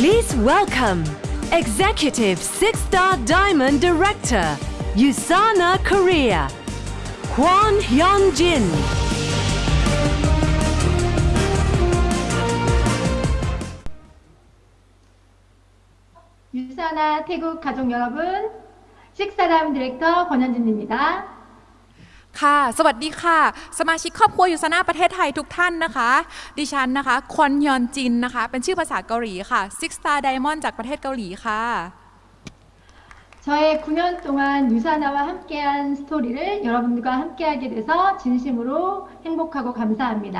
Please welcome Executive Six Star Diamond Director, Usana Korea, Kwon Hyun Jin. 유사나 태국 가족 여러분, 식사람 디렉터 권현진입니다. ค่ะ สวัสดีค่ะ สมาชิกครอบครัวยูซานาประเทศไทยทุกท่านนะคะ ดิฉันนะคะควนยอนจินนะคะ เป็นชื่อภาษาเกาหลีค่ะ Six Star Diamond จากประเทศเกาหลีค่ะ 저의 9년 동안 유사나와 함께한 스토리를 여러분들과 함께하게 돼서 진심으로 행복하고 감사합니다.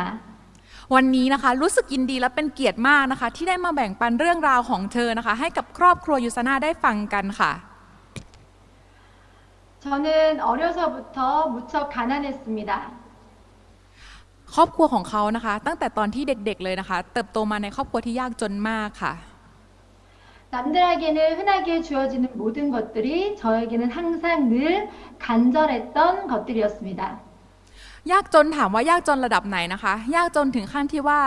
วันนี้นะคะรู้สึกยินดีและเป็นเกียรติมากนะคะ ที่ได้มาแบ่งปันเรื่องราวของเธอนะคะ ให้กับครอบครัวยูซานาได้ฟังกันค่ะ 저는 어려서부터 무척 가난했습니다. ครอบครัวของเขานะคะ ตั้งแต่ตอนที่เด็กๆเลยนะคะ เติบโตมาในครอบครัวที่ยากจนมากค่ะ 남들에게는 흔하게 주어지는 모든 것들이 저에게는 항상 늘 간절했던 것들이었습니다. ยากจนถามว่ายากจนระดับไหนนะคะ ยากจนถึงขั้นที่ว่า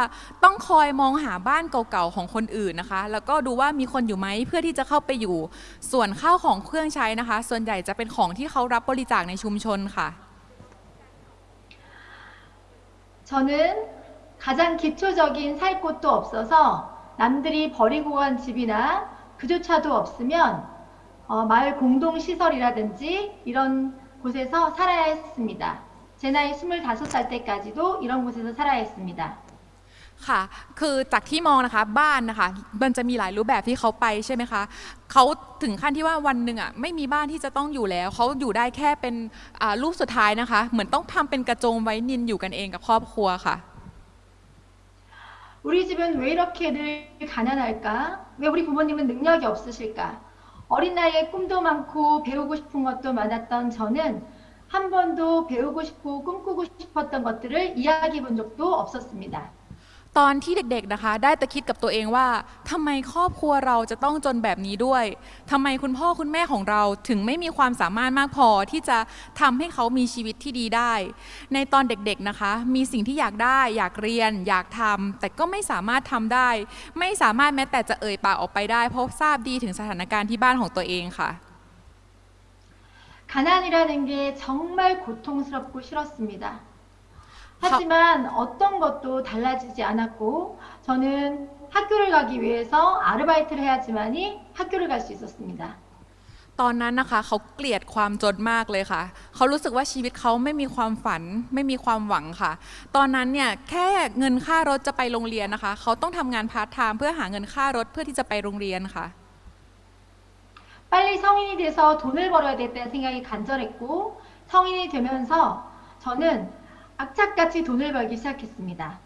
ต้องคอยมองหาบ้านเก่าๆของคนอื่นนะคะ แล้วก็ดูว่ามีคนอยู่ไหมเพื่อที่จะเข้าไปอยู่ ส่วนข้าวของเครื่องใช้นะคะ ส่วนใหญ่จะเป็นของที่เขารับบริจาคในชุมชนค่ะ 저는 가장 기초적인 살 곳도 없어서 남들이 버리고 간 집이나 그조차도 없으면 어, 마을 공동시설이라든지 이런 곳에서 살아야 했습니다. 제 나이 25살 때까지도 이런 곳에서 살아야 했습니다. ค่ะ คือจากที่มองนะคะบ้านนะคะ มันจะมีหลายรูปแบบที่เขาไปใช่ไหมคะ เขาถึงขั้นที่ว่าวันหนึ่งอ่ะไม่มีบ้านที่จะต้องอยู่แล้ว เขาอยู่ได้แค่เป็นอ่ารูปสุดท้ายนะคะ เหมือนต้องทำเป็นกระโจมไว้นินอยู่กันเองกับครอบครัวค่ะ 우리 집은 왜 이렇게 늘 가난할까? 왜 우리 부모님은 능력이 없으실까? 어린 나이에 꿈도 많고 배우고 싶은 것도 많았던 저는 한 번도 배우고 싶고 꿈꾸고 싶었던 것들을 이야기해 본 적도 없었습니다. ตอนที่เด็กๆนะคะ ได้แต่คิดกับตัวเองว่าทำไมครอบครัวเราจะต้องจนแบบนี้ด้วยทำไมคุณพ่อคุณแม่ของเราถึงไม่มีความสามารถมากพอที่จะทำให้เขามีชีวิตที่ดีได้ ในตอนเด็กๆนะคะ มีสิ่งที่อยากได้ อยากเรียน อยากทำแต่ก็ไม่สามารถทำได้ ไม่สามารถแม้แต่จะเอ่ยปากออกไปได้ เพราะทราบดีถึงสถานการณ์ที่บ้านของตัวเองค่ะ 가난이라는 게 정말 고통스럽고 싫었습니다. 하지만 어떤 것도 달라지지 않았고 저는 학교를 가기 위해서 아르바이트를 해야지만이 학교를 갈 수 있었습니다. ตอนนั้นนะคะเขาเกลียดความจนมากเลยค่ะ เขารู้สึกว่าชีวิตเขาไม่มีความฝัน ไม่มีความหวังค่ะ ตอนนั้นเนี่ยแค่เงินค่ารถจะไปโรงเรียนนะคะ เขาต้องทำงานพาร์ทไทม์เพื่อหาเงินค่ารถเพื่อที่จะไปโรงเรียนค่ะ 빨리 성인이 돼서 돈을 벌어야 됐다는 생각이 간절했고 성인이 되면서 저는 악착같이 돈을 벌기 시작했습니다.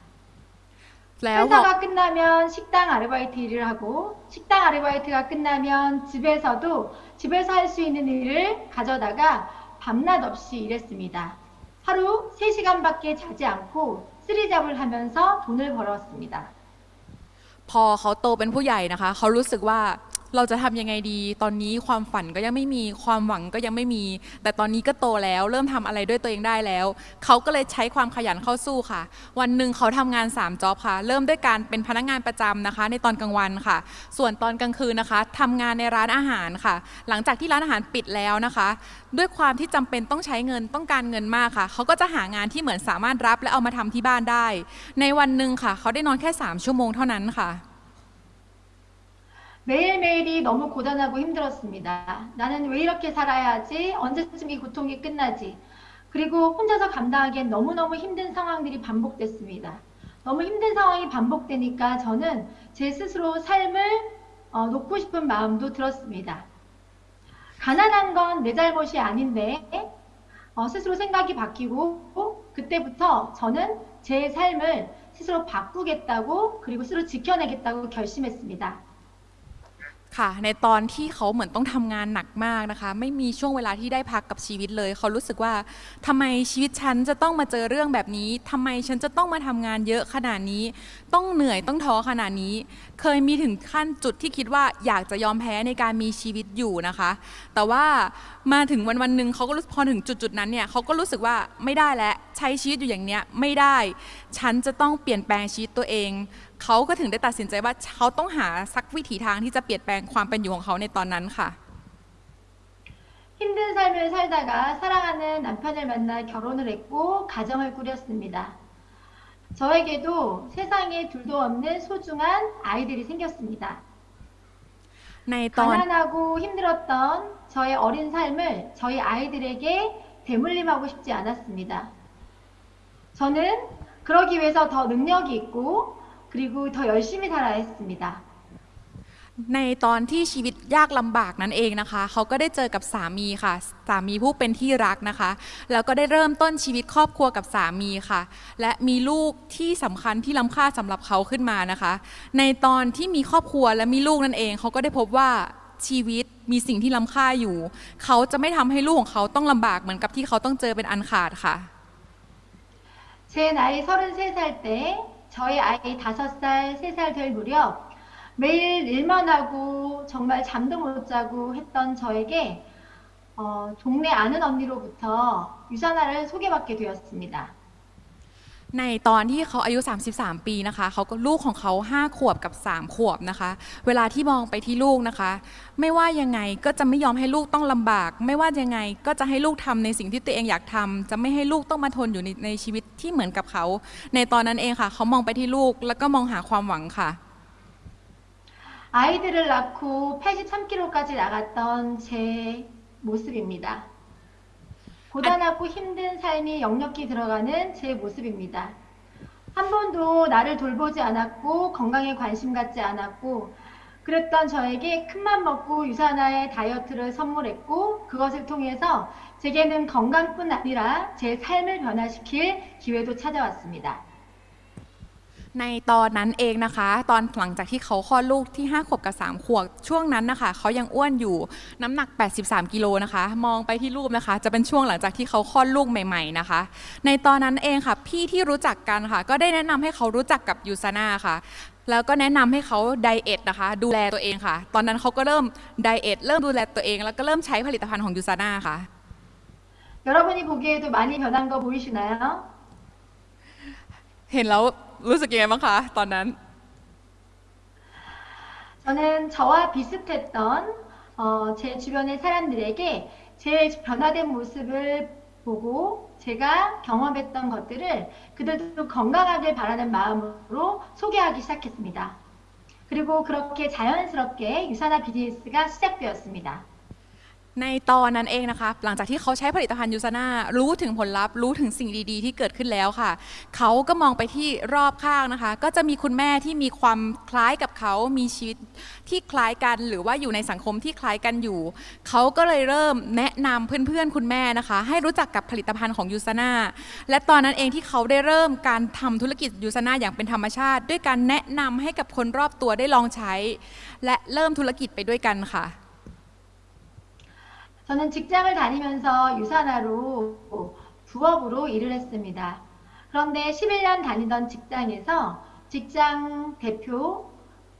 แล้วพอ 회사가 끝나면 식당 아르바이트 일을 하고 식당 아르바이트가 끝나면 집에서도 집에서 할 수 있는 일을 가져다가 밤낮 없이 일했습니다. 하루 3시간밖에 자지 않고 쓰리잡을 하면서 돈을 벌었습니다. พอเขาโตเป็นผู้ใหญ่นะคะ เขารู้สึกว่า เราจะทำยังไงดี ตอนนี้ความฝันก็ยังไม่มีความหวังก็ยังไม่มี แต่ตอนนี้ก็โตแล้ว เริ่มทำอะไรด้วยตัวเองได้แล้ว เขาก็เลยใช้ความขยันเข้าสู้ค่ะ วันหนึ่งเขาทำงาน3จ็อบค่ะ เริ่มด้วยการเป็นพนักงานประจำนะคะ ในตอนกลางวันค่ะ ส่วนตอนกลางคืนนะคะทำงานในร้านอาหารค่ะ หลังจากที่ร้านอาหารปิดแล้วนะคะ ด้วยความที่จำเป็นต้องใช้เงินต้องการเงินมากค่ะ เขาก็จะหางานที่เหมือนสามารถรับและเอามาทำที่บ้านได้ ในวันหนึ่งค่ะ เขาได้นอนแค่ 3 ชั่วโมงเท่านั้นค่ะ 매일매일이 너무 고단하고 힘들었습니다. 나는 왜 이렇게 살아야 하지? 언제쯤 이 고통이 끝나지? 그리고 혼자서 감당하기엔 너무너무 힘든 상황들이 반복됐습니다. 너무 힘든 상황이 반복되니까 저는 제 스스로 삶을 어, 놓고 싶은 마음도 들었습니다. 가난한 건 내 잘못이 아닌데 어, 스스로 생각이 바뀌고 그때부터 저는 제 삶을 스스로 바꾸겠다고 그리고 스스로 지켜내겠다고 결심했습니다. ค่ะ ในตอนที่เขาเหมือนต้องทำงานหนักมากนะคะ ไม่มีช่วงเวลาที่ได้พักกับชีวิตเลย เขารู้สึกว่าทำไมชีวิตฉันจะต้องมาเจอเรื่องแบบนี้ทำไมฉันจะต้องมาทำงานเยอะขนาดนี้ ต้องเหนื่อยต้องท้อขนาดนี้ เคยมีถึงขั้นจุดที่คิดว่าอยากจะยอมแพ้ในการมีชีวิตอยู่นะคะ แต่ว่ามาถึงวันวันหนึ่งเขาก็รู้พอถึงจุดจุดนั้นเนี่ยเขาก็รู้สึกว่าไม่ได้แล้วใช้ชีวิตอยู่อย่างเนี้ยไม่ได้ ฉันจะต้องเปลี่ยนแปลงชีวิตตัวเอง เขาก็ถึงได้ตัดสินใจว่าเขาต้องหาสักวิถีทางที่จะเปลี่ยนแปลงความเป็นอยู่ของเขาในตอนนั้นค่ะ 힘든 삶을 살다가 사랑하는 남편을 만나 결혼을 했고 가정을 꾸렸습니다. 저에게도 세상에 둘도 없는 소중한 아이들이 생겼습니다. ในตอน 가난하고 힘들었던 저의 어린 삶을 저희 아이들에게 대물림하고 싶지 않았습니다. 저는 그러기 위해서 더 능력이 있고 그리고 더 열심히 살아야 했습니다. ในตอนที่ชีวิตยากลำบากนั้นเองนะคะ เขาก็ได้เจอกับสามีค่ะ สามีผู้เป็นที่รักนะคะ แล้วก็ได้เริ่มต้นชีวิตครอบครัวกับสามีค่ะ และมีลูกที่สำคัญที่ล้ำค่าสำหรับเขาขึ้นมานะคะ ในตอนที่มีครอบครัวและมีลูกนั่นเอง เขาก็ได้พบว่าชีวิตมีสิ่งที่ล้ำค่าอยู่ เขาจะไม่ทำให้ลูกของเขาต้องลำบากเหมือนกับที่เขาต้องเจอเป็นอันขาดค่ะ 제 나이 33살 때 저희 아이 5살, 3살 될 무렵 매일 일만 하고 정말 잠도 못 자고 했던 저에게 어, 동네 아는 언니로부터 유산화를 소개받게 되었습니다. ในตอนที่เขาอายุ 33 ปีนะคะ เขาก็ลูกของเขา 5 ขวบกับ 3 ขวบนะคะ เวลาที่มองไปที่ลูกนะคะ ไม่ว่ายังไงก็จะไม่ยอมให้ลูกต้องลำบาก ไม่ว่ายังไงก็จะให้ลูกทำในสิ่งที่ตัวเองอยากทำจะไม่ให้ลูกต้องมาทนอยู่ในในชีวิตที่เหมือนกับเขา ในตอนนั้นเองค่ะ เขามองไปที่ลูกแล้วก็มองหาความหวังค่ะ 아이들을 낳고 83kg까지 나갔던 제 모습입니다. 고단하고 힘든 삶이 역력히 들어가는 제 모습입니다. 한 번도 나를 돌보지 않았고 건강에 관심 갖지 않았고 그랬던 저에게 큰맘 먹고 유산화의 다이어트를 선물했고 그것을 통해서 제게는 건강뿐 아니라 제 삶을 변화시킬 기회도 찾아왔습니다. ในตอนนั้นเองนะคะ ตอนหลังจากที่เขาคลอดลูกที่ 5 ขวบกับ 3 ขวบช่วงนั้นนะคะ เขายังอ้วนอยู่น้ำหนัก 83 กิโลนะคะ มองไปที่รูปนะคะ จะเป็นช่วงหลังจากที่เขาคลอดลูกใหม่ ๆนะคะ ในตอนนั้นเองค่ะ พี่ที่รู้จักกันค่ะ ก็ได้แนะนำให้เขารู้จักกับยูซาน่าค่ะ แล้วก็แนะนำให้เขาไดเอทนะคะ ดูแลตัวเองค่ะ ตอนนั้นเขาก็เริ่มไดเอทเริ่มดูแลตัวเอง แล้วก็เริ่มใช้ผลิตภัณฑ์ของยูซาน่าค่ะ 여러분이 보기에도 많이 변한 거 보이시나요? เห็นแล้ว รู้สึกยังไงบ้างคะตอนนั้น 저는 저와 비슷했던 어, 제 주변의 사람들에게 제 변화된 모습을 보고 제가 경험했던 것들을 그들도 건강하길 바라는 마음으로 소개하기 시작했습니다. 그리고 그렇게 자연스럽게 유산화 비즈니스가 시작되었습니다. ในตอนนั้นเองนะคะ หลังจากที่เขาใช้ผลิตภัณฑ์ยูซาน่ารู้ถึงผลลัพธ์รู้ถึงสิ่งดีๆ ที่เกิดขึ้นแล้วค่ะ เขาก็มองไปที่รอบข้างนะคะ ก็จะมีคุณแม่ที่มีความคล้ายกับเขา มีชีวิตที่คล้ายกัน หรือว่าอยู่ในสังคมที่คล้ายกันอยู่ เขาก็เลยเริ่มแนะนำเพื่อนๆคุณแม่นะคะ ให้รู้จักกับผลิตภัณฑ์ของยูซาน่าและตอนนั้นเองที่เขาได้เริ่มการทำธุรกิจยูซาน่าอย่างเป็นธรรมชาติ ด้วยการแนะนำให้กับคนรอบตัวได้ลองใช้ และเริ่มธุรกิจไปด้วยกันค่ะ 저는 직장을 다니면서 유산화로 부업으로 일을 했습니다. 그런데 11년 다니던 직장에서 직장 대표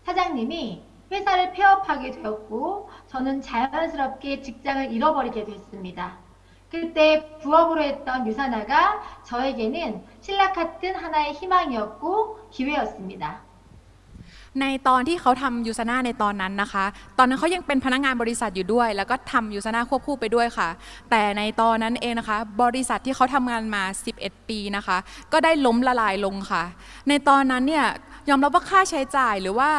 사장님이 회사를 폐업하게 되었고 저는 자연스럽게 직장을 잃어버리게 됐습니다. 그때 부업으로 했던 유산화가 저에게는 신라 같은 하나의 희망이었고 기회였습니다. ในตอนที่เขาทำ USANA ในตอนนั้นนะคะ ตอนนั้นเขายังเป็นพนักงานบริษัทอยู่ด้วย แล้วก็ทำ USANA ควบคู่ไปด้วยค่ะ แต่ในตอนนั้นเองนะคะ บริษัทที่เขาทำงานมา 11 ปีนะคะ ก็ได้ล้มละลายลงค่ะ ในตอนนั้นเนี่ยยอมรับว่าค่าใช้จ่ายหรือว่า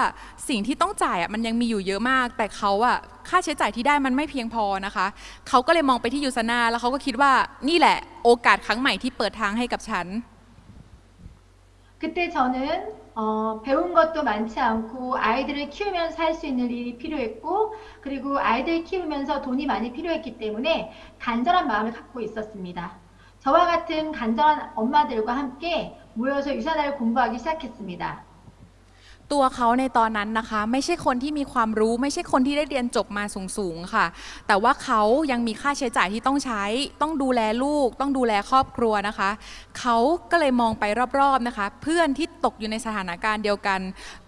สิ่งที่ต้องจ่ายอะมันยังมีอยู่เยอะมาก แต่เขาอะค่าใช้จ่ายที่ได้มันไม่เพียงพอนะคะ เขาก็เลยมองไปที่ USANA แล้วเขาก็คิดว่านี่แหละโอกาสครั้งใหม่ที่เปิดทางให้กับฉัน 그때 저는 어, 배운 것도 많지 않고 아이들을 키우면서 할 수 있는 일이 필요했고 그리고 아이들 키우면서 돈이 많이 필요했기 때문에 간절한 마음을 갖고 있었습니다. 저와 같은 간절한 엄마들과 함께 모여서 유산화를 공부하기 시작했습니다. ตัวเขาในตอนนั้นนะคะ ไม่ใช่คนที่มีความรู้ ไม่ใช่คนที่ได้เรียนจบมาสูงๆค่ะ แต่ว่าเขายังมีค่าใช้จ่ายที่ต้องใช้ ต้องดูแลลูก ต้องดูแลครอบครัวนะคะ เขาก็เลยมองไปรอบๆนะคะ เพื่อนที่ตกอยู่ในสถานการณ์เดียวกัน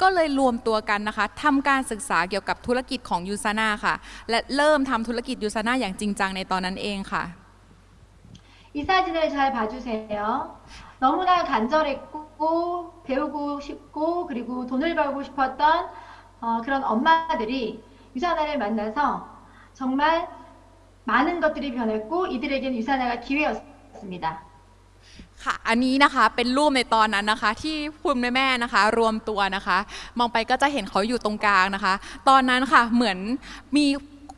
ก็เลยรวมตัวกันนะคะทำการศึกษาเกี่ยวกับธุรกิจของยูซาน่าค่ะ และเริ่มทำธุรกิจยูซาน่าอย่างจริงจังในตอนนั้นเองค่ะ 이 사진을 잘 봐주세요. 너무나 간절했고 배우고 싶고 그리고 돈을 벌고 싶었던 어, 그런 엄마들이 유산화를 만나서 정말 많은 것들이 변했고 이들에게는 유산화가 기회였습니다. ค่ะ อันนี้นะคะเป็นรูปในตอนนั้นนะคะ ที่คุณแม่แม่ๆนะคะ รวมตัวนะคะ มองไปก็จะเห็นเขาอยู่ตรงกลางนะคะ ตอนนั้นค่ะเหมือนมี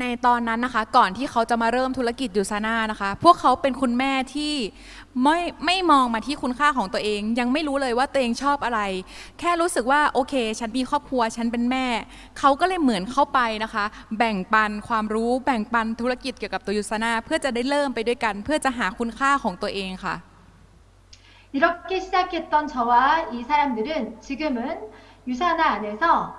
ในตอนนั้นนะคะก่อนที่เขาจะมาเริ่มธุรกิจยูซาน่านะคะ พวกเขาเป็นคุณแม่ที่ไม่ไม่มองมาที่คุณค่าของตัวเอง ยังไม่รู้เลยว่าตัวเองชอบอะไร แค่รู้สึกว่าโอเค ฉันมีครอบครัวฉันเป็นแม่ เขาก็เลยเหมือนเข้าไปนะคะ แบ่งปันความรู้แบ่งปันธุรกิจเกี่ยวกับตัวยูซาน่าเพื่อจะได้เริ่มไปด้วยกัน เพื่อจะหาคุณค่าของตัวเองค่ะ 이렇게 시작했던 저와 이 사람들은 지금은 유산화 안에서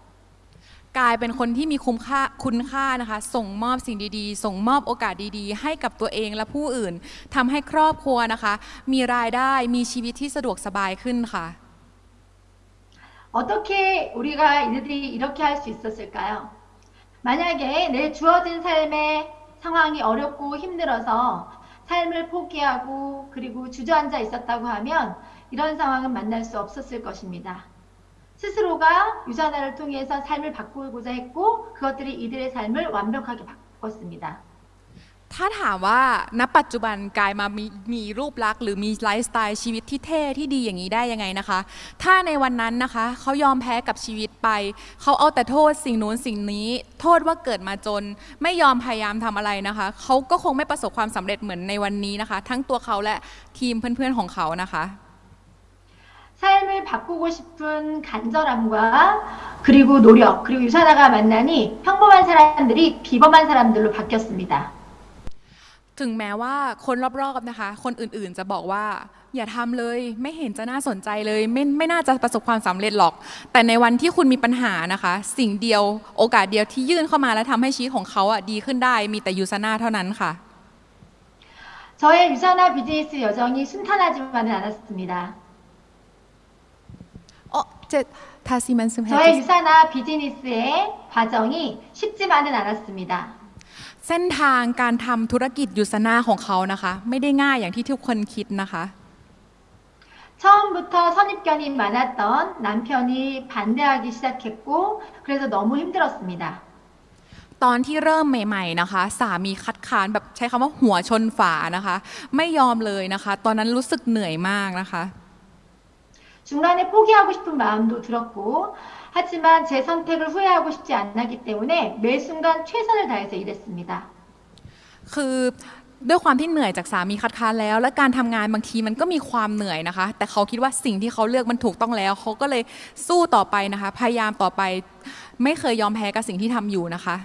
กลายเป็นคนที่มีคุ้มค่าคุณค่านะคะ ส่งมอบสิ่งดีๆ ส่งมอบโอกาสดีๆ ให้กับตัวเองและผู้อื่นทำให้ครอบครัวนะคะ มีรายได้มีชีวิตที่สะดวกสบายขึ้นค่ะ 어떻게 우리가 이들이 이렇게 할 수 있었을까요? 만약에 내 주어진 삶의 상황이 어렵고 힘들어서 삶을 포기하고 그리고 주저앉아 있었다고 하면 이런 상황은 만날 수 없었을 것입니다. 스스로가 유산화를 통해서 삶을 바꾸고자 했고 그것들이 이들의 삶을 완벽하게 바꿨습니다. ถ้าถามว่าณปัจจุบันกายมามีมีรูปลักษณ์หรือมีไลฟ์สไตล์ชีวิตที่เท่ที่ดีอย่างนี้ได้ยังไงนะคะ ถ้าในวันนั้นนะคะเขายอมแพ้กับชีวิตไป เขาเอาแต่โทษสิ่งนู้นสิ่งนี้ โทษว่าเกิดมาจน ไม่ยอมพยายามทำอะไรนะคะ เขาก็คงไม่ประสบความสำเร็จเหมือนในวันนี้นะคะ ทั้งตัวเขาและทีมเพื่อนๆของเขานะคะ 삶을 바꾸고 싶은 간절함과 그리고 노력 그리고 유산화가 만나니 평범한 사람들이 비범한 사람들로 바뀌었습니다. ถึงแม้ว่าคนรอบๆนะคะ คนอื่นๆจะบอกว่า อย่าทำเลยไม่เห็นจะน่าสนใจเลยไม่ไม่น่าจะประสบความสำเร็จหรอก แต่ในวันที่คุณมีปัญหานะคะ สิ่งเดียวโอกาสเดียวที่ยื่นเข้ามาและทำให้ชีวิตของเขาอ่ะดีขึ้นได้มีแต่ยูซาน่าเท่านั้นค่ะ 저의 유산화 비즈니스 여정이 순탄하지만은 않았습니다. โอ้เจ็ดทาซิมันซึม 저의 유산화 비즈니스의 과정이 쉽지만은 않았습니다. เส้นทางการทำธุรกิจยูซาน่าของเขานะคะ ไม่ได้ง่ายอย่างที่ทุกคนคิดนะคะ 처음부터 선입견이 많았던 남편이 반대하기 시작했고 그래서 너무 힘들었습니다. ตอนที่เริ่มใหม่ ๆนะคะ สามีคัดค้านแบบใช้คำว่าหัวชนฝานะคะ ไม่ยอมเลยนะคะ ตอนนั้นรู้สึกเหนื่อยมากนะคะ 중간에 포기하고 싶은 마음도 들었고 하지만 제 선택을 후회하고 싶지 않았기 때문에 매 순간 최선을 다해서 일했습니다. คือด้วยความที่เหนื่อยจากสามีคัดค้านแล้ว และการทำงานบางทีมันก็มีความเหนื่อยนะคะ แต่เขาคิดว่าสิ่งที่เขาเลือกมันถูกต้องแล้ว เขาก็เลยสู้ต่อไปนะคะ พยายามต่อไป ไม่เคยยอมแพ้กับสิ่งที่ทำอยู่นะคะ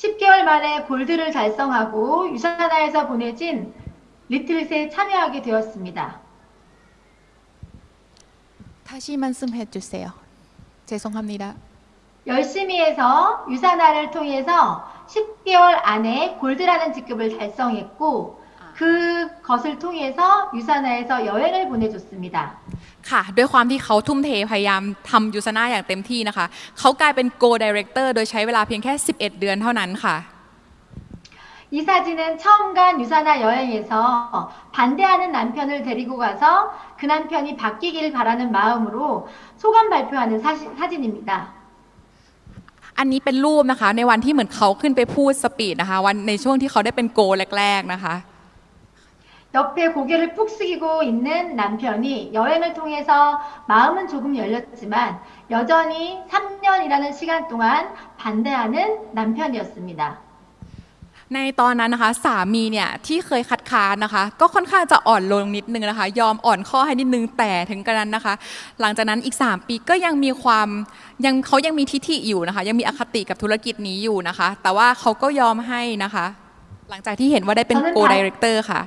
10개월 만에 골드를 달성하고 유산화에서 보내진 리틀스에 참여하게 되었습니다. ถ้าชีมันซึมเฮจุเซลเจสงคำนี้ได้ 열심히 해서 유산화를 통해서 10개월 안에 골드라는 직급을 달성했고 그것을 통해서 유산화에서 여행을 보내줬습니다. ค่ะ ด้วยความที่เขาทุ่มเทพยายามทำยูซาน่าอย่างเต็มที่นะคะ เขากลายเป็น Go Director โดยใช้เวลาเพียงแค่ 11 เดือนเท่านั้นค่ะ 이 사진은 처음 간 유산화 여행에서 반대하는 남편을 데리고 가서 그 남편이 바뀌길 바라는 마음으로 소감 발표하는 사시, 사진입니다. อันนี้เป็นรูปนะคะ ในวันที่เหมือนเขาขึ้นไปพูดสปีดนะคะ วันในช่วงที่เขาได้เป็นโกแรกๆนะคะ 이 옆에 고개를 푹 숙이고 있는 남편이 여행을 통해서 마음은 조금 열렸지만 여전히 3년이라는 시간 동안 반대하는 남편이었습니다. ในตอนนั้นนะคะสามีเนี่ยที่เคยคัดค้านนะคะ ก็ค่อนข้างจะอ่อนลงนิดนึงนะคะ ยอมอ่อนข้อให้นิดนึงแต่ถึงกระนั้นนะคะ หลังจากนั้นอีก 3 ปีก็ยังมีความยังเขายังมีทิฐิอยู่นะคะ ยังมีอคติกับธุรกิจนี้อยู่นะคะ แต่ว่าเขาก็ยอมให้นะคะ หลังจากที่เห็นว่าได้เป็น ตอนนั้น โกดีเรคเตอร์ค่ะ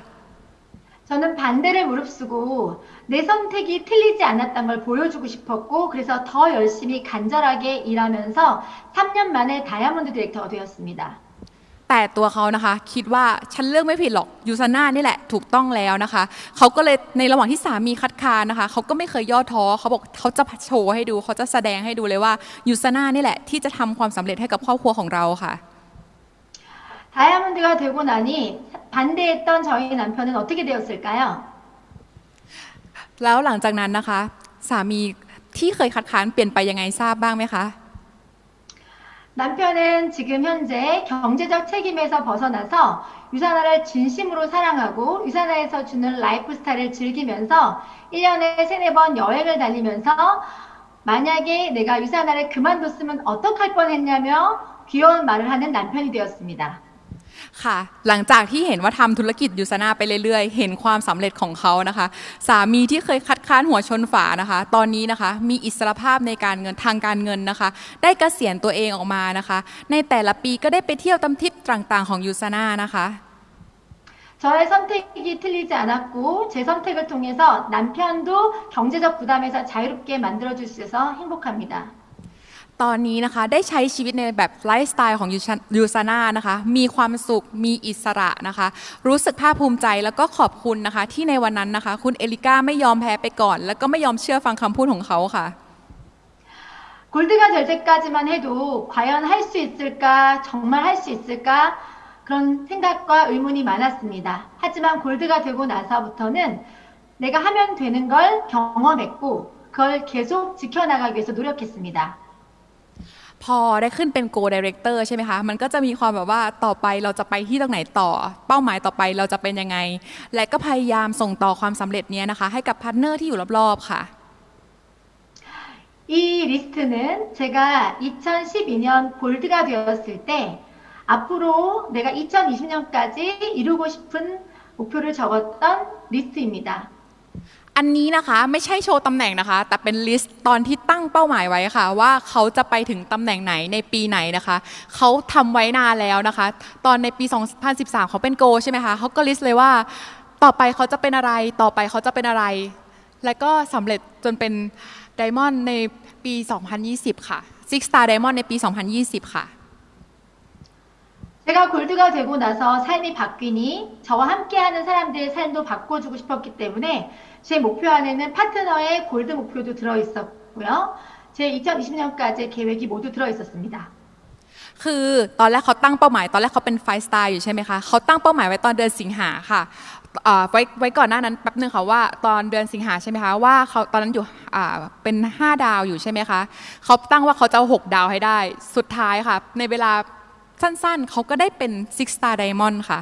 저는 반대를 무릅쓰고 내 선택이 틀리지 않았던 걸 보여주고 싶었고 그래서 더 열심히 간절하게 일하면서 3년 만에 다이아몬드 디렉터가 되었습니다. แต่ตัวเขานะคะคิดว่าฉันเลือกไม่ผิดหรอกยูซาน่านี่แหละถูกต้องแล้วนะคะเขาก็เลยในระหว่างที่สามีคัดค้านนะคะเขาก็ไม่เคยย่อท้อเขาบอกเขาจะโชว์ให้ดูเขาจะแสดงให้ดูเลยว่ายูซาน่านี่แหละที่จะทำความสำเร็จให้กับครอบครัวของเราค่ะ 다이아몬드가 되고 나니 반대했던 저희 남편은 어떻게 되었을까요? แล้วหลังจากนั้นนะคะ สามีที่เคยคัดค้านเปลี่ยนไปยังไงทราบบ้างไหมคะ 남편은 지금 현재 경제적 책임에서 벗어나서 유산화를 진심으로 사랑하고 유산화에서 주는 라이프 스타일을 즐기면서 1년에 세네 번 여행을 다니면서 만약에 내가 유산화를 그만뒀으면 어떡할 뻔했냐며 귀여운 말을 하는 남편이 되었습니다. ค่ะ หลังจากที่เห็นว่าทำธุรกิจยูซาน่าไปเรื่อยๆ เห็นความสำเร็จของเขานะคะ สามีที่เคยคัดค้านหัวชนฝานะคะ ตอนนี้นะคะ มีอิสรภาพในการเงินทางการเงินนะคะ ได้เกษียณตัวเองออกมานะคะ ในแต่ละปีก็ได้ไปเที่ยวตามทริปต่างๆของยูซาน่านะคะ 저의 선택이 틀리지 않았고 제 선택을 통해서 남편도 경제적 부담에서 자유롭게 만들어줄 수 있어서 행복합니다. ตอนนี้นะคะได้ใช้ชีวิตในแบบไลฟ์สไตล์ของยูซาน่านะคะ มีความสุขมีอิสระนะคะ รู้สึกภาคภูมิใจแล้วก็ขอบคุณนะคะ ที่ในวันนั้นนะคะ คุณเอลิก้าไม่ยอมแพ้ไปก่อน แล้วก็ไม่ยอมเชื่อฟังคำพูดของเขาค่ะ 골드가 될 때까지만 해도 과연 할 수 있을까, 정말 할 수 있을까 그런 생각과 의문이 많았습니다. 하지만 골드가 되고 나서부터는 내가 하면 되는 걸 경험했고 그걸 계속 지켜나가기 위해서 노력했습니다. พอได้ขึ้นเป็น Go Director ใช่ไหมคะ มันก็จะมีความแบบว่าต่อไปเราจะไปที่ตรงไหนต่อ เป้าหมายต่อไปเราจะเป็นยังไง และก็พยายามส่งต่อความสำเร็จเนี้ยนะคะ ให้กับพาร์ทเนอร์ที่อยู่รอบๆค่ะ 이 리스트는 제가 2012년 골드가 되었을 때 앞으로 내가 2020년까지 이루고 싶은 목표를 적었던 리스트입니다. อันนี้นะคะไม่ใช่โชว์ตำแหน่งนะคะ แต่เป็น list ตอนที่ตั้งเป้าหมายไว้ค่ะ ว่าเขาจะไปถึงตำแหน่งไหนในปีไหนนะคะเขาทำไว้นานแล้วนะคะ ตอนในปี 2013 เขาเป็นโกใช่ไหมคะเขาก็ list เลยว่า ต่อไปเขาจะเป็นอะไรต่อไปเขาจะเป็นอะไร และก็สำเร็จจนเป็น Diamond ในปี 2020 ค่ะ Six Star Diamond ในปี 2020 ค่ะ 제가 골드가 되고 나서 삶이 바뀌니 저와 함께하는 사람들의 삶도 바꿔주고 싶었기 때문에 제 목표 안에는 파트너의 골드 목표도 들어있었고요. 제 2020년까지 계획이 모두 들어있었습니다. คือตอนแรกเขาตั้งเป้าหมาย ตอนแรกเขาเป็นไฟสตาร์อยู่ใช่ไหมคะเขาตั้งเป้าหมายไว้ตอนเดือนสิงหาค่ะอ่าไว้ไว้ก่อนหน้านั้นแป๊บนึงค่ะว่าตอนเดือนสิงหาใช่ไหมคะว่าเขาตอนนั้นอยู่อ่าเป็น 5 ดาวอยู่ใช่ไหมคะเขาตั้งว่าเขาจะเอา6ดาวให้ได้ สุดท้ายค่ะ ในเวลา สั้นๆ เขาก็ได้เป็น Six Star Diamond ค่ะ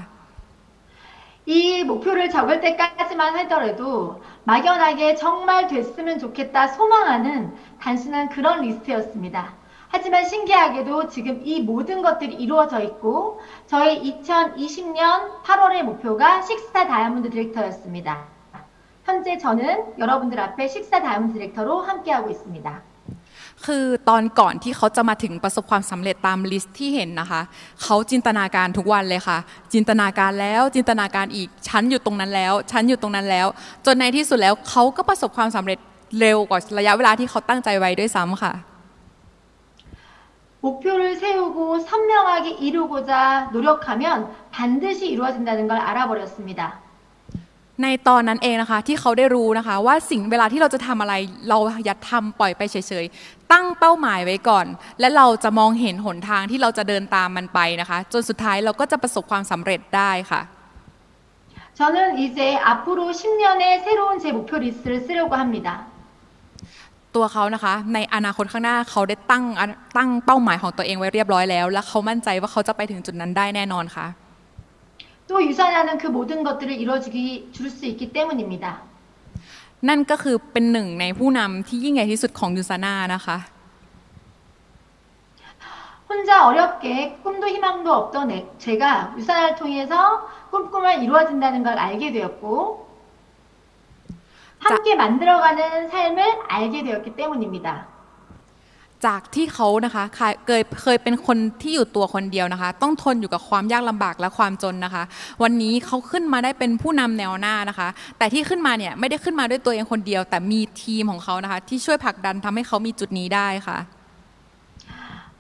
이 목표를 적을 때까지만 하더라도 막연하게 정말 됐으면 좋겠다 소망하는 단순한 그런 리스트였습니다. 하지만 신기하게도 지금 이 모든 것들이 이루어져 있고 저의 2020년 8월의 목표가 식사 다이아몬드 디렉터였습니다. 현재 저는 여러분들 앞에 식사 다이아몬드 디렉터로 함께하고 있습니다. คือตอนก่อนที่เขาจะมาถึงประสบความสำเร็จตามลิสต์ที่เห็นนะคะ เขาจินตนาการทุกวันเลยค่ะ จินตนาการแล้วจินตนาการอีก ฉันอยู่ตรงนั้นแล้ว ฉันอยู่ตรงนั้นแล้ว จนในที่สุดแล้วเขาก็ประสบความสำเร็จเร็วกว่าระยะเวลาที่เขาตั้งใจไว้ด้วยซ้ำค่ะ 목표를 세우고 선명하게 이루고자 노력하면 반드시 이루어진다는 걸 알아버렸습니다. ในตอนนั้นเองนะคะที่เขาได้รู้นะคะ ว่าสิ่งเวลาที่เราจะทำอะไร เราอย่าทำปล่อยไปเฉยๆ ตั้งเป้าหมายไว้ก่อน และเราจะมองเห็นหนทางที่เราจะเดินตามมันไปนะคะ จนสุดท้ายเราก็จะประสบความสำเร็จได้ค่ะ 저는 이제 앞으로 10년의 새로운 제 목표 리스트를 쓰려고 합니다. ตัวเขานะคะ ในอนาคตข้างหน้าเขาได้ตั้งตั้งเป้าหมายของตัวเองไว้เรียบร้อยแล้ว และเขามั่นใจว่าเขาจะไปถึงจุดนั้นได้แน่นอนค่ะ 또 유산하는 그 모든 것들을 이루어주기 줄 수 있기 때문입니다. นั่นก็คือเป็นหนึ่งในผู้นำที่ยิ่งใหญ่ที่สุดของยูซาน่านะคะ 혼자 어렵게 꿈도 희망도 없던 애- 제가 유산을 통해서 꿈꾸면 이루어진다는 걸 알게 되었고 함께 만들어가는 삶을 알게 되었기 때문입니다. จากที่เขานะคะเคยเคยเคยเป็นคนที่อยู่ตัวคนเดียวนะคะ ต้องทนอยู่กับความยากลำบากและความจนนะคะ วันนี้เขาขึ้นมาได้เป็นผู้นำแนวหน้านะคะ แต่ที่ขึ้นมาเนี่ยไม่ได้ขึ้นมาด้วยตัวเองคนเดียว แต่มีทีมของเขานะคะ ที่ช่วยผลักดันทำให้เขามีจุดนี้ได้ค่ะ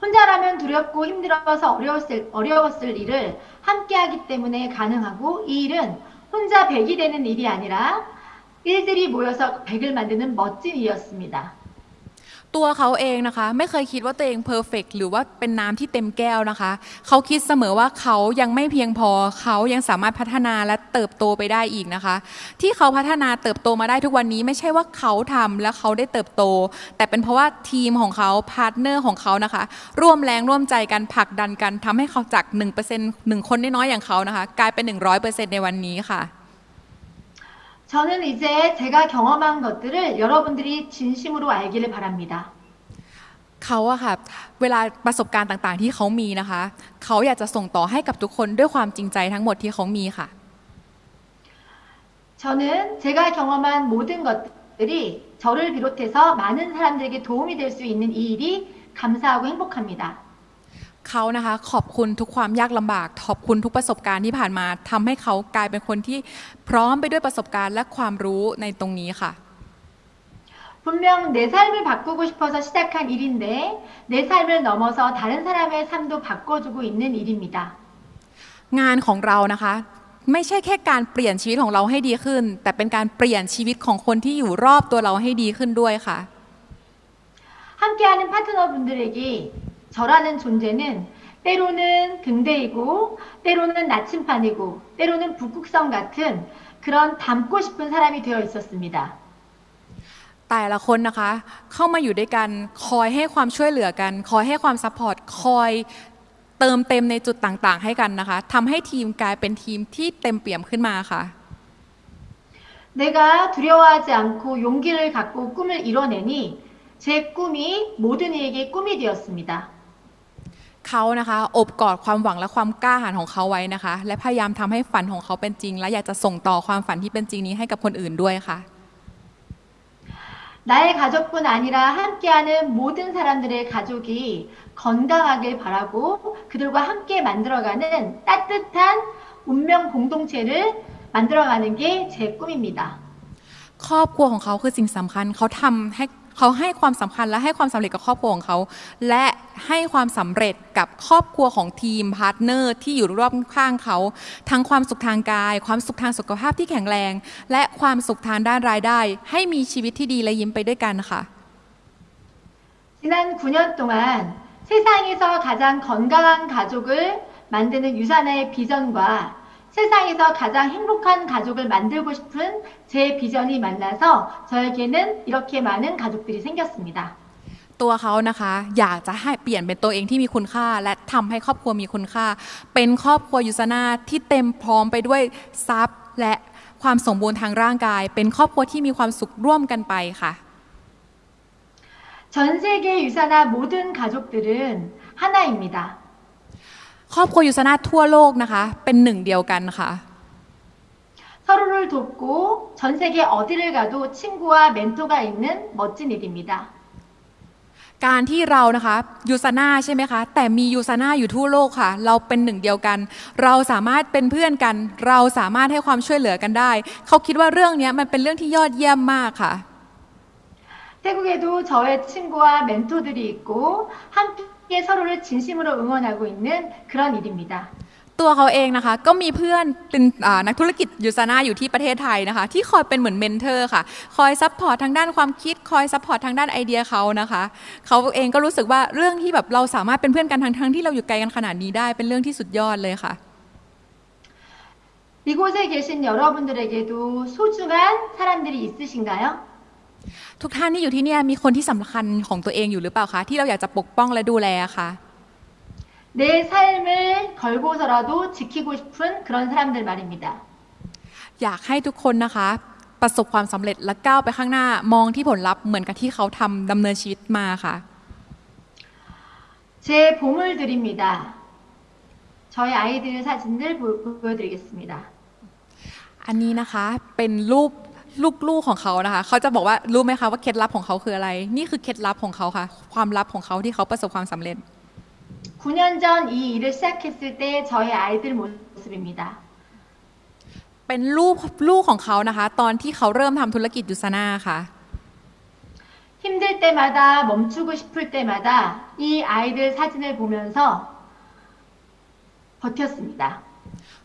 혼자라면 두렵고 힘들어서 어려웠을, 어려웠을 일을 함께하기 때문에 가능하고 이 일은 혼자 백이 되는 일이 아니라 일들이 모여서 백을 만드는 멋진 일이었습니다. ตัวเขาเองนะคะไม่เคยคิดว่าตัวเอง perfect หรือว่าเป็นน้ำที่เต็มแก้วนะคะ เขาคิดเสมอว่าเขายังไม่เพียงพอ เขายังสามารถพัฒนาและเติบโตไปได้อีกนะคะ ที่เขาพัฒนาเติบโตมาได้ทุกวันนี้ไม่ใช่ว่าเขาทำและเขาได้เติบโต แต่เป็นเพราะว่าทีมของเขา partner ของเขานะคะ ร่วมแรงร่วมใจกันผลักดันกันทำให้เขาจาก1% 1คนน้อยๆอย่างเขานะคะ กลายเป็น 100%ในวันนี้ค่ะ 저는 이제 제가 경험한 것들을 여러분들이 진심으로 알기를 바랍니다. เขาอะค่ะเวลาประสบการณ์ต่างๆ ที่เขามีนะคะ เขาอยากจะส่งต่อให้กับทุกคนด้วยความจริงใจทั้งหมดที่เขามีค่ะ 저는 제가 경험한 모든 것들이 저를 비롯해서 많은 사람들에게 도움이 될 수 있는 이 일이 감사하고 행복합니다. เขานะคะขอบคุณทุกความยากลำบาก ขอบคุณทุกประสบการณ์ที่ผ่านมาทำให้เขากลายเป็นคนที่พร้อมไปด้วยประสบการณ์และความรู้ในตรงนี้ค่ะ 분명 내 삶을 바꾸고 싶어서 시작한 일인데 내 삶을 넘어서 다른 사람의 삶도 바꿔주고 있는 일입니다. งานของเรานะคะ ไม่ใช่แค่การเปลี่ยนชีวิตของเราให้ดีขึ้น แต่เป็นการเปลี่ยนชีวิตของคนที่อยู่รอบตัวเราให้ดีขึ้นด้วยค่ะ 함께하는 파트너분들에게 저라는 존재는 때로는 등대이고 때로는 나침판이고 때로는 북극성 같은 그런 닮고 싶은 사람이 되어 있었습니다. แต่ละคนนะคะ เข้ามาอยู่ด้วยกันคอยให้ความช่วยเหลือกัน คอยให้ความซัพพอร์ตคอยเติมเต็มในจุดต่างๆ ให้กันนะคะทำให้ทีมกลายเป็นทีมที่เต็มเปี่ยมขึ้นมาค่ะ 내가 두려워하지 않고 용기를 갖고 꿈을 이뤄내니 제 꿈이 모든 이에게 꿈이 되었습니다. เขานะคะอบกอดความหวังและความกล้าหาญของเขาไว้นะคะ และพยายามทำให้ฝันของเขาเป็นจริง และอยากจะส่งต่อความฝันที่เป็นจริงนี้ให้กับคนอื่นด้วยค่ะ 나의 가족뿐 아니라 함께하는 모든 사람들의 가족이 건강하길 바라고 그들과 함께 만들어가는 따뜻한 운명 공동체를 만들어가는 게 제 꿈입니다. ครอบครัวของเขาคือสิ่งสำคัญเขาทำให้ เขาให้ความสำคัญและให้ความสำเร็จกับครอบครัวของเขา และให้ความสำเร็จกับครอบครัวของทีมพาร์ทเนอร์ที่อยู่รอบข้างเขา ทั้งความสุขทางกาย ความสุขทางสุขภาพที่แข็งแรง และความสุขทางด้านรายได้ ให้มีชีวิตที่ดีและยิ้มไปด้วยกันค่ะ 지난 9년 동안 세상에서 가장 건강한 가족을 만드는 유산의 비전과 세상에서 가장 행복한 가족을 만들고 싶은 제 비전이 만나서 저에게는 이렇게 많은 가족들이 생겼습니다. ตัวเขานะคะอยากจะให้เปลี่ยนเป็นตัวเองที่มีคุณค่า และทำให้ครอบครัวมีคุณค่า เป็นครอบครัวยูซานาที่เต็มพร้อมไปด้วยทรัพย์ และความสมบูรณ์ทางร่างกาย เป็นครอบครัวที่มีความสุขร่วมกันไปค่ะ 전 세계 유산화 모든 가족들은 하나입니다. ครอบครัวยูซานาทั่วโลกนะคะ เป็นหนึ่งเดียวกันค่ะ 서로를 돕고 전 세계 어디를 가도 친구와 멘토가 있는 멋진 일입니다. การที่เรานะคะยูซาน่าใช่ไหมคะ แต่มียูซาน่าอยู่ทั่วโลกค่ะ เราเป็นหนึ่งเดียวกัน เราสามารถเป็นเพื่อนกัน เราสามารถให้ความช่วยเหลือกันได้ เขาคิดว่าเรื่องนี้มันเป็นเรื่องที่ยอดเยี่ยมมากค่ะ 태국에도 저의 친구와 멘토들이 있고 함께 서로를 진심으로 응원하고 있는 그런 일입니다. ตัวเขาเองนะคะ ก็มีเพื่อนเป็นอ่านักธุรกิจยูซาน่าอยู่ที่ประเทศไทยนะคะ ที่คอยเป็นเหมือนเมนเทอร์ค่ะ คอยซัพพอร์ตทางด้านความคิด คอยซัพพอร์ตทางด้านไอเดียเขานะคะ เขาเองก็รู้สึกว่าเรื่องที่แบบเราสามารถเป็นเพื่อนกันทั้งทั้งๆที่เราอยู่ไกลกันขนาดนี้ได้ เป็นเรื่องที่สุดยอดเลยค่ะ 이곳에 계신 여러분들에게도 소중한 사람들이 있으신가요? ทุกท่านที่อยู่ที่เนี่ยมีคนที่สำคัญของตัวเองอยู่หรือเปล่าคะที่เราอยากจะปกป้องและดูแลค่ะ 내 삶을 걸고서라도 지키고 싶은 그런 사람들 말입니다. อยากให้ทุกคนนะคะ ประสบความสำเร็จและก้าวไปข้างหน้ามองที่ผลลัพธ์เหมือนกับที่เขาทำดำเนินชีวิตมาค่ะ 제 보물들입니다. 저희 아이들 사진들 보- 보여드리겠습니다. อันนี้นะคะเป็นรูป ลูกๆของเขานะคะ เขาจะบอกว่ารู้ไหมคะว่าเคล็ดลับของเขาคืออะไร นี่คือเคล็ดลับของเขาค่ะ ความลับของเขาที่เขาประสบความสำเร็จ 9년 전 이 일을 시작했을 때 저희 아이들 모습입니다. เป็นรูปลูกของเขานะคะ ตอนที่เขาเริ่มทำธุรกิจยูซาน่าค่ะ 힘들 때마다 멈추고 싶을 때마다 이 아이들 사진을 보면서 버텼습니다.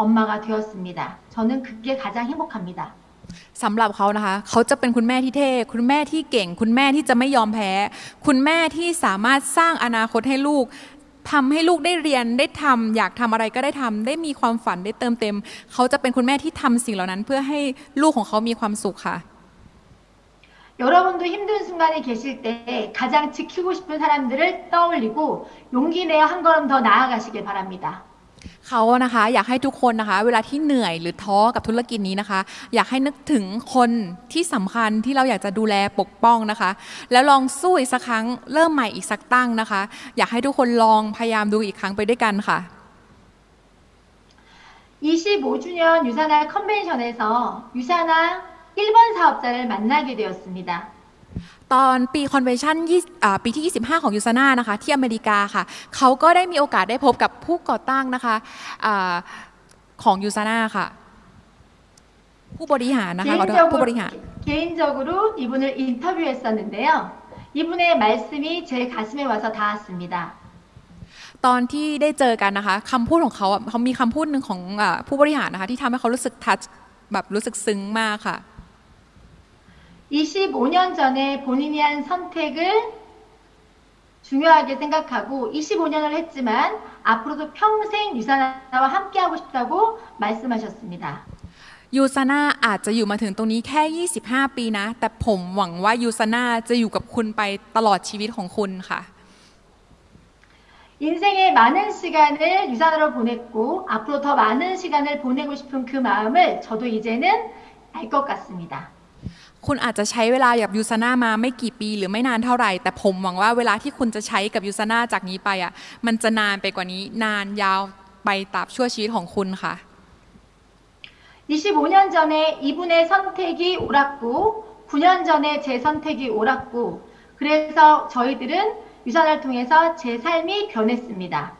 엄마가 되었습니다. 저는 그게 가장 행복합니다. สำหรับเขานะคะ เขาจะเป็นคุณแม่ที่เท่ คุณแม่ที่เก่ง คุณแม่ที่จะไม่ยอมแพ้ คุณแม่ที่สามารถสร้างอนาคตให้ลูกทำให้ลูกได้เรียนได้ทำอยากทำอะไรก็ได้ทำได้มีความฝันได้เติมเต็ม เขาจะเป็นคุณแม่ที่ทำสิ่งเหล่านั้น เพื่อให้ลูกของเขามีความสุขค่ะ 여러분도 힘든 순간에 계실 때 가장 지키고 싶은 사람들을 떠올리고 용기 내어 한 걸음 더 나아가시길 바랍니다. เขานะคะอยากให้ทุกคนนะคะ เวลาที่เหนื่อยหรือท้อกับธุรกิจนี้นะคะ อยากให้นึกถึงคนที่สำคัญที่เราอยากจะดูแลปกป้องนะคะ แล้วลองสู้อีกสักครั้งเริ่มใหม่อีกสักตั้งนะคะ อยากให้ทุกคนลองพยายามดูอีกครั้งไปด้วยกันค่ะ 25주년 유산화 컨벤션에서 유산화 1번 사업자를 만나게 되었습니다. ตอนปีคอนเวนชั่นปีที่ 25 ของยูซาน่านะคะ ที่อเมริกาค่ะ เขาก็ได้มีโอกาสได้พบกับผู้ก่อตั้งนะคะอาของยูซาน่าค่ะ ผู้บริหารนะคะขอโทษผู้บ 개인적으로, ริหาร 개인적으로 이분을 인터뷰했었는데요. 이분의 말씀이 제 가슴에 와서 닿았습니다. ตอนที่ได้เจอกันนะคะคำพูดของเขาอะเขามีคำพูดหนึ่งของอาผู้บริหารนะคะ ที่ทำให้เขารู้สึกทัชแบบรู้สึกซึ้งมากค่ะ 25년 전에 본인이 한 선택을 중요하게 생각하고 25년을 했지만 앞으로도 평생 유산화와 함께하고 싶다고 말씀하셨습니다. ยูซาน่าอาจจะอยู่มาถึงตรงนี้แค่ 25 ปีนะ แต่ผมหวังว่ายูซาน่าจะอยู่กับคุณไปตลอดชีวิตของคุณค่ะ 인생의 많은 시간을 유산으로 보냈고 앞으로 더 많은 시간을 보내고 싶은 그 마음을 저도 이제는 알 것 같습니다. คุณอาจจะใช้เวลากับยูซาน่ามาไม่กี่ปีหรือไม่นานเท่าไหร่ แต่ผมหวังว่าเวลาที่คุณจะใช้กับยูซาน่าจากนี้ไปอ่ะ มันจะนานไปกว่านี้นานยาวไปตราบชั่วชีวิตของคุณค่ะ 25년 전에 이분의 선택이 옳았고 9년 전에 제 선택이 옳았고 그래서 저희들은 유산을 통해서 제 삶이 변했습니다.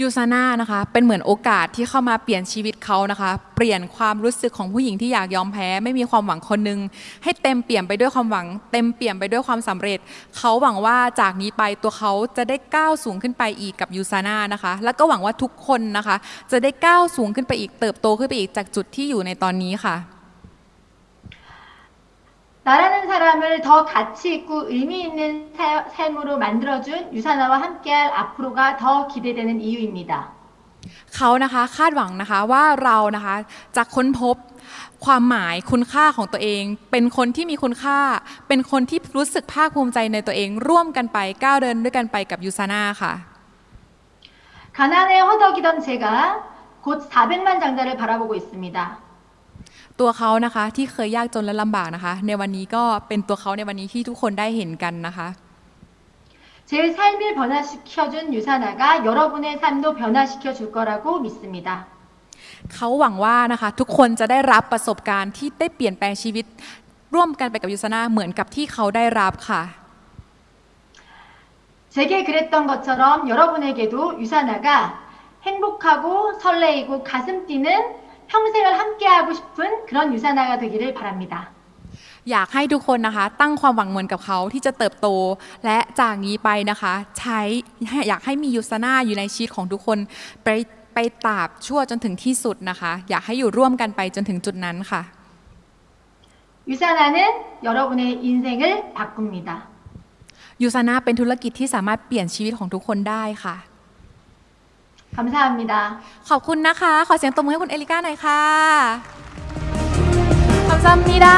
ยูซาน่านะคะเป็นเหมือนโอกาสที่เข้ามาเปลี่ยนชีวิตเขานะคะ เปลี่ยนความรู้สึกของผู้หญิงที่อยากยอมแพ้ ไม่มีความหวังคนหนึ่ง ให้เต็มเปี่ยมไปด้วยความหวัง เต็มเปี่ยมไปด้วยความสำเร็จ เขาหวังว่าจากนี้ไปตัวเขาจะได้ก้าวสูงขึ้นไปอีกกับยูซาน่านะคะ แล้วก็หวังว่าทุกคนนะคะ จะได้ก้าวสูงขึ้นไปอีกเติบโตขึ้นไปอีกจากจุดที่อยู่ในตอนนี้ค่ะ 나라는 사람을 더 가치 있고 의미 있는 사- 삶으로 만들어준 유산화와 함께할 앞으로가 더 기대되는 이유입니다. เขานะคะคาดหวังนะคะว่าเรานะคะจะค้นพบความหมายคุณค่าของตัวเอง เป็นคนที่มีคุณค่า เป็นคนที่รู้สึกภาคภูมิใจในตัวเอง ร่วมกันไปก้าวเดินด้วยกันไปกับยูซาน่าค่ะ 가난에 허덕이던 제가 곧 400만 장자를 바라보고 있습니다. ตัวเขานะคะที่เคยยากจนและลำบากนะคะ ในวันนี้ก็เป็นตัวเขาในวันนี้ที่ทุกคนได้เห็นกันนะคะ 제 삶을 변화시켜준 유산화가 여러분의 삶도 변화시켜 줄 거라고 믿습니다. เขาหวังว่านะคะ ทุกคนจะได้รับประสบการณ์ที่ได้เปลี่ยนแปลงชีวิต ร่วมกันไปกับยูซาน่าเหมือนกับที่เขาได้รับค่ะ 제게 그랬던 것처럼 여러분에게도 유사나가 행복하고 설레이고 가슴 뛰는 평생을 함께하고 싶은 그런 유사나가 되기를 바랍니다. อยากให้ทุกคนนะคะ ตั้งความหวังเหมือนกับเขาที่จะเติบโต และจากนี้ไปนะคะ ใช้อยากให้มียูซาน่าอยู่ในชีวิตของทุกคน ไปไปตราบชั่วจนถึงที่สุดนะคะ อยากให้อยู่ร่วมกันไปจนถึงจุดนั้นค่ะ 유사나는 여러분의 인생을 바꿉니다. ยูซาน่าเป็นธุรกิจที่สามารถเปลี่ยนชีวิตของทุกคนได้ค่ะ 감사합니다. ขอบคุณนะคะ ขอเสียงตบมือให้คุณเอลิก้าหน่อยค่ะขอบคุณมิดา